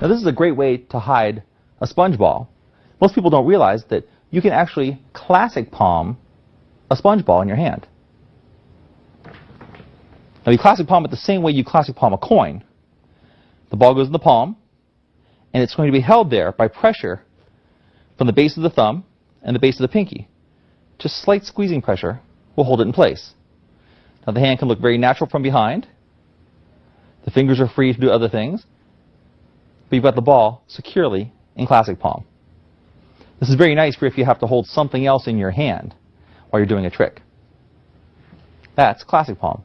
Now this is a great way to hide a sponge ball. Most people don't realize that you can actually classic palm a sponge ball in your hand. Now you classic palm it the same way you classic palm a coin. The ball goes in the palm, and it's going to be held there by pressure from the base of the thumb and the base of the pinky. Just slight squeezing pressure will hold it in place. Now the hand can look very natural from behind. The fingers are free to do other things. But you've got the ball securely in classic palm. This is very nice for if you have to hold something else in your hand while you're doing a trick. That's classic palm.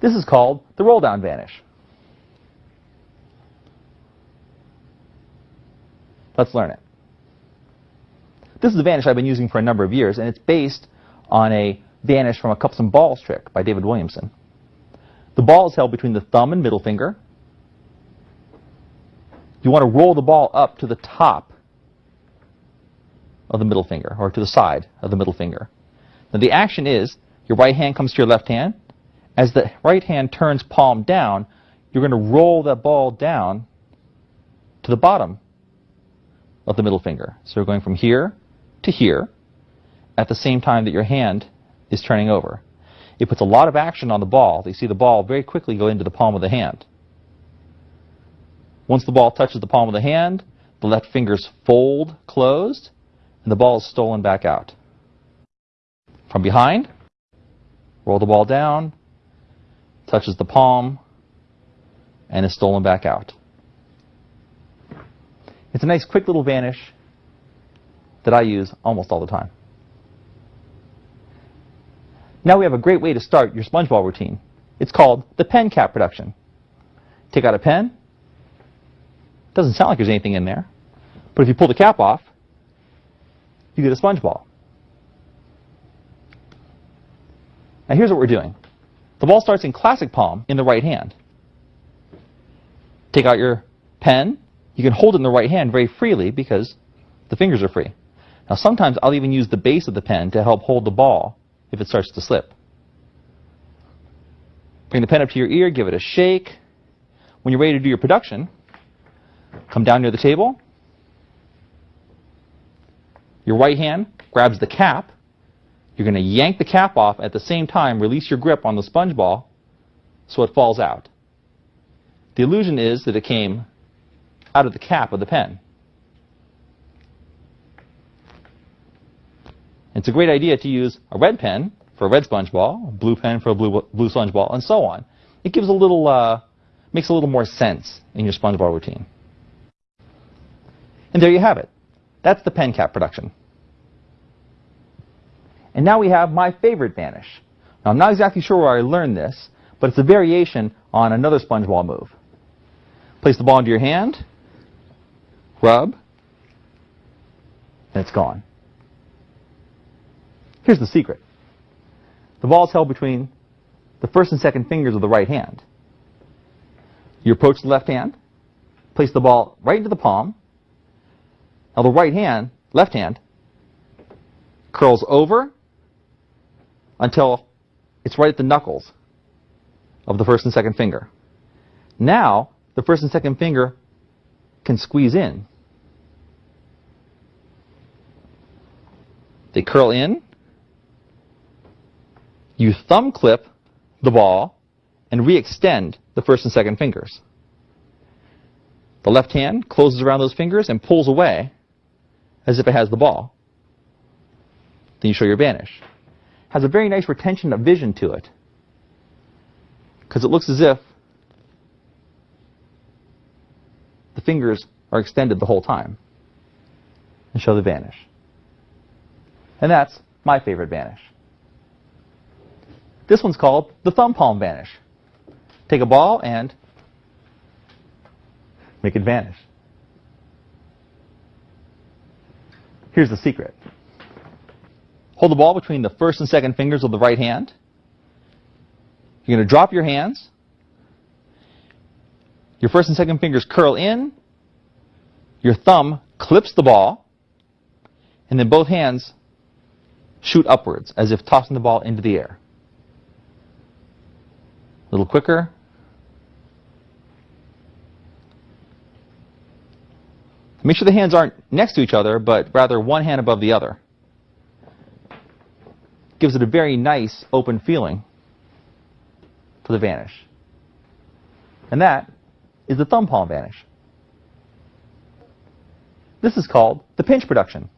This is called the roll down vanish. Let's learn it. This is a vanish I've been using for a number of years, and it's based on a vanish from a cups and balls trick by David Williamson. The ball is held between the thumb and middle finger. You want to roll the ball up to the top of the middle finger, or to the side of the middle finger. Now the action is, your right hand comes to your left hand. As the right hand turns palm down, you're going to roll that ball down to the bottom of the middle finger. So you're going from here to here at the same time that your hand is turning over. It puts a lot of action on the ball. You see the ball very quickly go into the palm of the hand. Once the ball touches the palm of the hand, the left fingers fold closed, and the ball is stolen back out. From behind, roll the ball down, touches the palm, and is stolen back out. It's a nice quick little vanish that I use almost all the time. Now we have a great way to start your sponge ball routine. It's called the pen cap production. Take out a pen. Doesn't sound like there's anything in there. But if you pull the cap off, you get a sponge ball. Now here's what we're doing. The ball starts in classic palm in the right hand. Take out your pen. You can hold it in the right hand very freely because the fingers are free. Now sometimes I'll even use the base of the pen to help hold the ball if it starts to slip. Bring the pen up to your ear, give it a shake. When you're ready to do your production, come down near the table. Your right hand grabs the cap. You're going to yank the cap off at the same time, release your grip on the sponge ball so it falls out. The illusion is that it came out of the cap of the pen. It's a great idea to use a red pen for a red sponge ball, a blue pen for a blue, blue sponge ball, and so on. It gives a little, uh, makes a little more sense in your sponge ball routine. And there you have it. That's the pen cap production. And now we have my favorite vanish. Now I'm not exactly sure where I learned this, but it's a variation on another sponge ball move. Place the ball into your hand, rub, and it's gone. Here's the secret. The ball is held between the first and second fingers of the right hand. You approach the left hand, place the ball right into the palm. Now the right hand, left hand, curls over until it's right at the knuckles of the first and second finger. Now, the first and second finger can squeeze in. They curl in, you thumb clip the ball and re-extend the first and second fingers. The left hand closes around those fingers and pulls away as if it has the ball. Then you show your vanish. Has a very nice retention of vision to it because it looks as if the fingers are extended the whole time. And show the vanish. And that's my favorite vanish. This one's called the thumb palm vanish. Take a ball and make it vanish. Here's the secret. Hold the ball between the first and second fingers of the right hand. You're going to drop your hands. Your first and second fingers curl in. Your thumb clips the ball. And then both hands shoot upwards as if tossing the ball into the air. A little quicker. Make sure the hands aren't next to each other, but rather one hand above the other. Gives it a very nice open feeling for the vanish. And that is the thumb palm vanish. This is called the pinch production.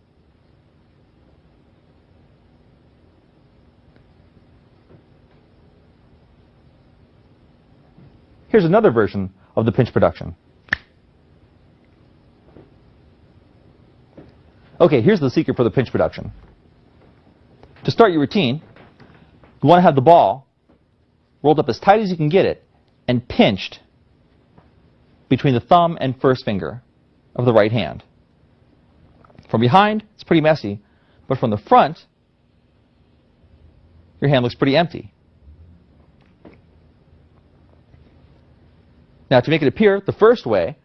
Here's another version of the pinch production. Okay, here's the secret for the pinch production. To start your routine, you want to have the ball rolled up as tight as you can get it and pinched between the thumb and first finger of the right hand. From behind, it's pretty messy, but from the front, your hand looks pretty empty. Now, to make it appear the first way,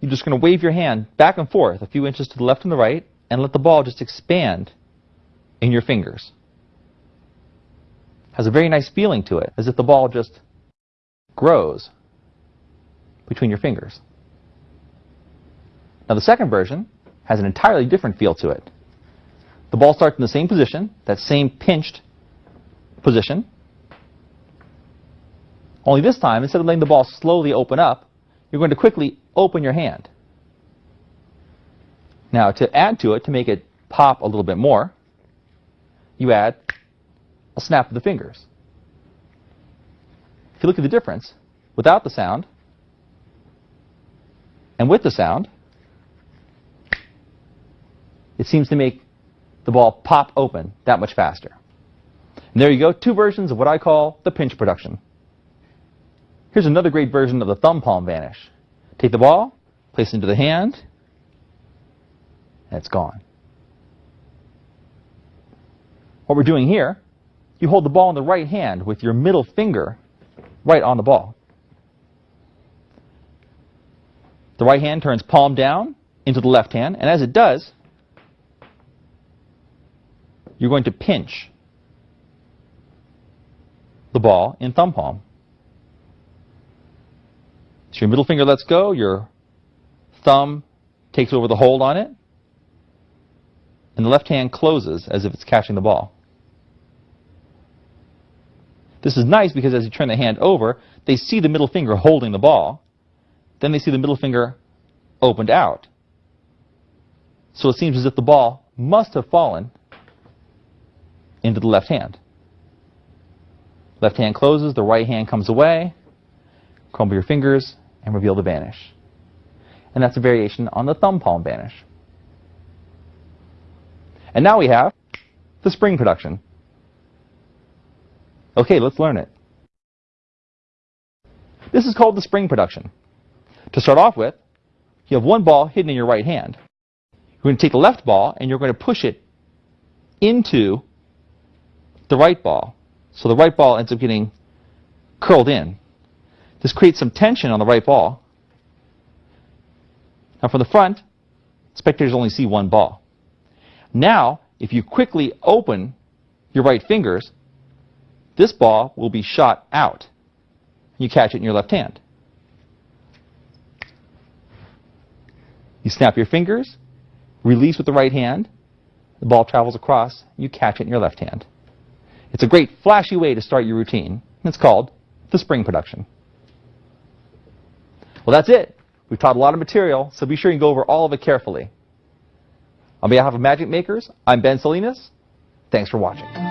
you're just going to wave your hand back and forth a few inches to the left and the right and let the ball just expand in your fingers. Has a very nice feeling to it, as if the ball just grows between your fingers. Now the second version has an entirely different feel to it. The ball starts in the same position, that same pinched position, only this time, instead of letting the ball slowly open up, you're going to quickly open your hand. Now, to add to it, to make it pop a little bit more, you add a snap of the fingers. If you look at the difference, without the sound and with the sound, it seems to make the ball pop open that much faster. And there you go, two versions of what I call the pinch production. Here's another great version of the thumb palm vanish. Take the ball, place it into the hand, and it's gone. What we're doing here, you hold the ball in the right hand with your middle finger right on the ball. The right hand turns palm down into the left hand, and as it does, you're going to pinch the ball in thumb palm. So your middle finger lets go, your thumb takes over the hold on it, and the left hand closes as if it's catching the ball. This is nice because as you turn the hand over, they see the middle finger holding the ball. Then they see the middle finger opened out. So it seems as if the ball must have fallen into the left hand. Left hand closes, the right hand comes away. Crumble your fingers, and reveal the vanish. And that's a variation on the thumb palm vanish. And now we have the spring production. Okay, let's learn it. This is called the spring production. To start off with, you have one ball hidden in your right hand. You're going to take the left ball and you're going to push it into the right ball. So the right ball ends up getting curled in. This creates some tension on the right ball. Now from the front, spectators only see one ball. Now, if you quickly open your right fingers, this ball will be shot out. You catch it in your left hand. You snap your fingers, release with the right hand, the ball travels across, you catch it in your left hand. It's a great flashy way to start your routine. It's called the spring production. Well, that's it. We've taught a lot of material, so be sure you go over all of it carefully. On behalf of Magic Makers, I'm Ben Salinas. Thanks for watching.